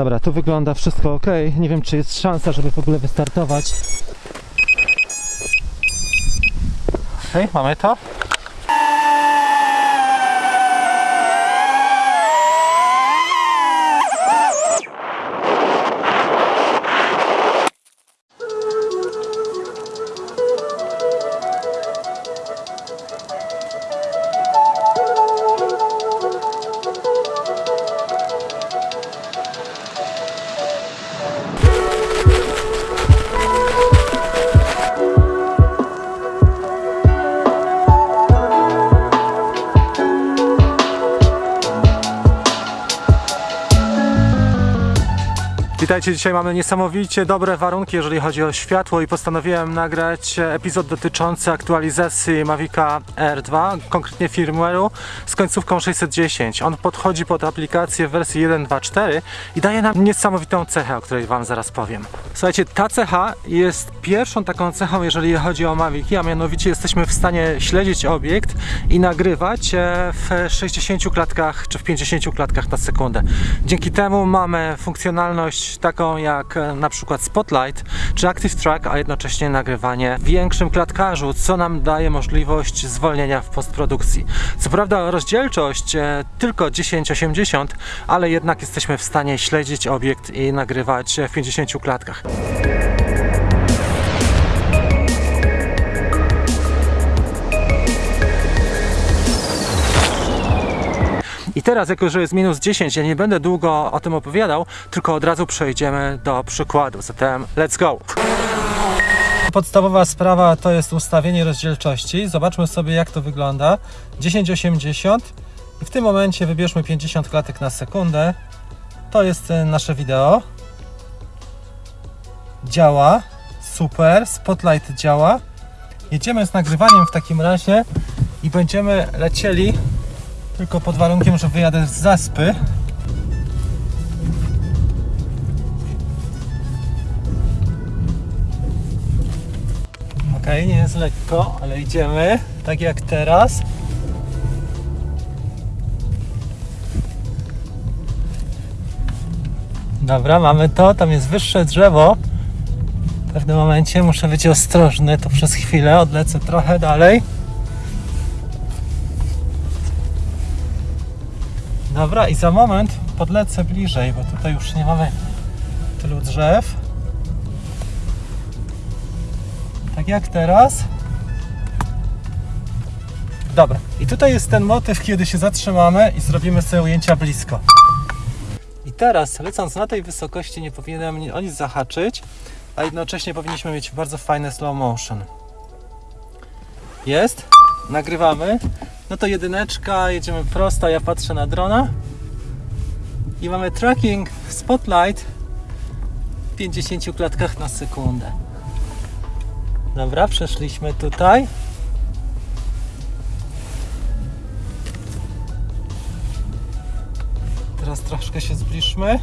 Dobra, tu wygląda wszystko ok. Nie wiem, czy jest szansa, żeby w ogóle wystartować. Okej, mamy to. Witajcie, dzisiaj mamy niesamowicie dobre warunki, jeżeli chodzi o światło i postanowiłem nagrać epizod dotyczący aktualizacji Mavica R2, konkretnie firmware'u z końcówką 610. On podchodzi pod aplikację w wersji 1.2.4 i daje nam niesamowitą cechę, o której Wam zaraz powiem. Słuchajcie, ta cecha jest pierwszą taką cechą, jeżeli chodzi o Mavic, a mianowicie jesteśmy w stanie śledzić obiekt i nagrywać e, w 60 klatkach czy w 50 klatkach na sekundę. Dzięki temu mamy funkcjonalność taką jak e, na przykład Spotlight czy Active Track, a jednocześnie nagrywanie w większym klatkarzu, co nam daje możliwość zwolnienia w postprodukcji. Co prawda rozdzielczość e, tylko 1080, ale jednak jesteśmy w stanie śledzić obiekt i nagrywać e, w 50 klatkach. I teraz, jako że jest minus 10, ja nie będę długo o tym opowiadał, tylko od razu przejdziemy do przykładu. Zatem let's go! Podstawowa sprawa to jest ustawienie rozdzielczości. Zobaczmy sobie, jak to wygląda. 1080 i w tym momencie wybierzmy 50 klatek na sekundę. To jest e, nasze wideo. Działa. Super. Spotlight działa. Jedziemy z nagrywaniem w takim razie i będziemy lecieli tylko pod warunkiem, że wyjadę z zaspy. Ok, nie jest lekko, ale idziemy tak jak teraz. Dobra, mamy to. Tam jest wyższe drzewo. W pewnym momencie muszę być ostrożny, to przez chwilę odlecę trochę dalej. Dobra, i za moment podlecę bliżej, bo tutaj już nie mamy tylu drzew. Tak jak teraz. Dobra, i tutaj jest ten motyw, kiedy się zatrzymamy i zrobimy sobie ujęcia blisko. I teraz, lecąc na tej wysokości, nie powinienem ni- o nic zahaczyć, a jednocześnie powinniśmy mieć bardzo fajne slow motion. Jest, nagrywamy. No to jedyneczka, jedziemy prosto, ja patrzę na drona. I mamy tracking spotlight w 50 klatkach na sekundę. Dobra, przeszliśmy tutaj. Teraz troszkę się zbliżmy.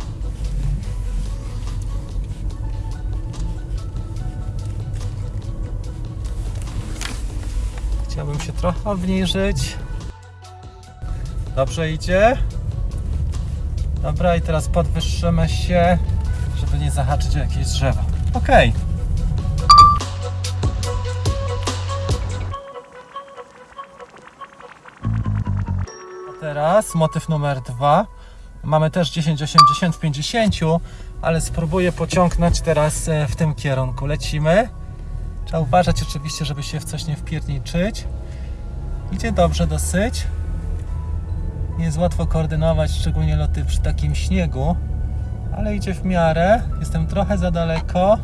Chciałbym się trochę obniżyć. Dobrze idzie. Dobra, i teraz podwyższymy się, żeby nie zahaczyć o jakieś drzewo. Ok. A teraz motyw numer dwa. Mamy też 1080 w 50, ale spróbuję pociągnąć teraz e, w tym kierunku. Lecimy. Trzeba uważać oczywiście, żeby się w coś nie wpierniczyć. Idzie dobrze dosyć. Nie jest łatwo koordynować, szczególnie loty przy takim śniegu, ale idzie w miarę. Jestem trochę za daleko.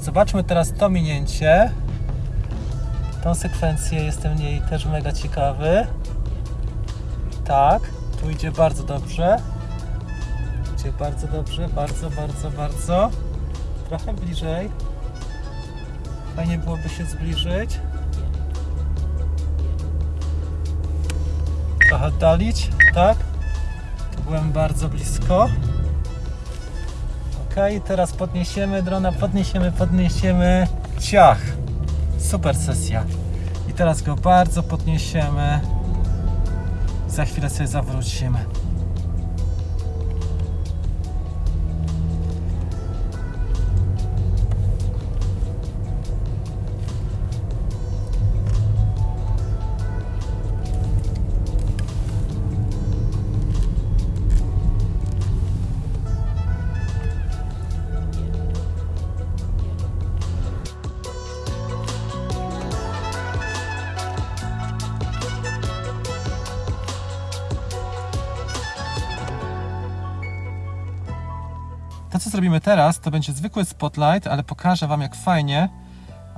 Zobaczmy teraz to minięcie. Tą sekwencję jestem niej też mega ciekawy. Tak, tu idzie bardzo dobrze. Idzie bardzo dobrze, bardzo, bardzo, bardzo. Trochę bliżej. Fajnie byłoby się zbliżyć. Trochę oddalić, tak? Tu byłem bardzo blisko. Ok, teraz podniesiemy drona, podniesiemy, podniesiemy. Ciach! Super sesja. I teraz go bardzo podniesiemy. Za chwilę sobie zawrócimy. Co zrobimy teraz, to będzie zwykły spotlight, ale pokażę Wam, jak fajnie.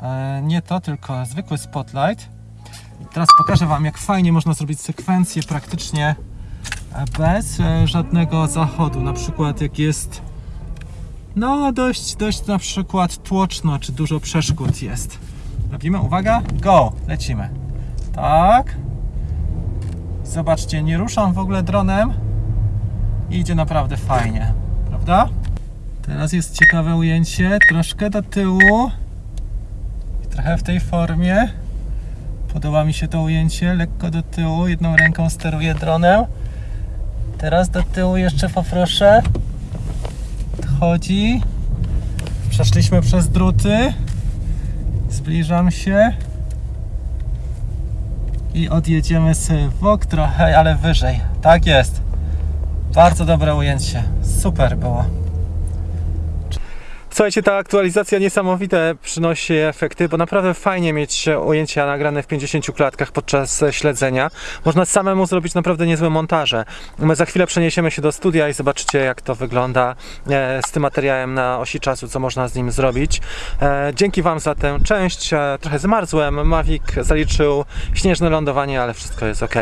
E, nie to, tylko zwykły spotlight. I teraz pokażę Wam, jak fajnie można zrobić sekwencję praktycznie e, bez e, żadnego zachodu. Na przykład, jak jest no dość, dość na przykład tłoczno, czy dużo przeszkód jest. Robimy, uwaga, go, lecimy. Tak. Zobaczcie, nie ruszam w ogóle dronem i idzie naprawdę fajnie, prawda? Teraz jest ciekawe ujęcie, troszkę do tyłu i trochę w tej formie. Podoba mi się to ujęcie, lekko do tyłu, jedną ręką steruję dronem. Teraz do tyłu jeszcze poproszę. Chodzi. Przeszliśmy przez druty. Zbliżam się. I odjedziemy sobie w bok trochę, ale wyżej. Tak jest. Bardzo dobre ujęcie. Super było. Słuchajcie, ta aktualizacja niesamowite przynosi efekty, bo naprawdę fajnie mieć ujęcia nagrane w 50 klatkach podczas śledzenia. Można samemu zrobić naprawdę niezłe montaże. My za chwilę przeniesiemy się do studia i zobaczycie, jak to wygląda e, z tym materiałem na osi czasu, co można z nim zrobić. E, Dzięki Wam za tę część. E, Trochę zmarzłem. Mavic zaliczył śnieżne lądowanie, ale wszystko jest ok.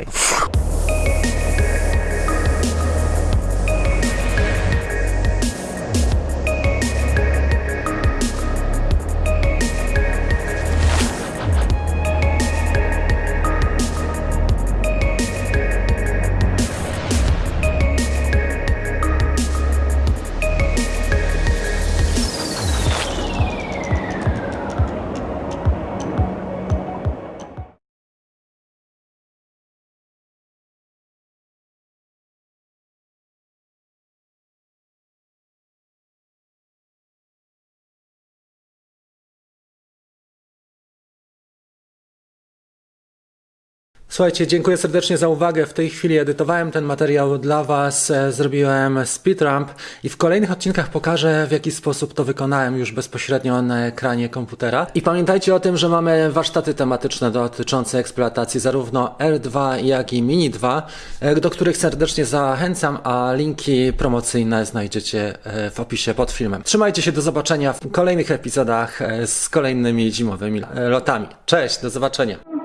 Słuchajcie, dziękuję serdecznie za uwagę. W tej chwili edytowałem ten materiał dla Was, e, zrobiłem speedrump i w kolejnych odcinkach pokażę, w jaki sposób to wykonałem już bezpośrednio na ekranie komputera. I pamiętajcie o tym, że mamy warsztaty tematyczne dotyczące eksploatacji zarówno R2, jak i Mini 2, e, do których serdecznie zachęcam, a linki promocyjne znajdziecie e, w opisie pod filmem. Trzymajcie się, do zobaczenia w kolejnych epizodach z kolejnymi zimowymi lotami. Cześć, do zobaczenia.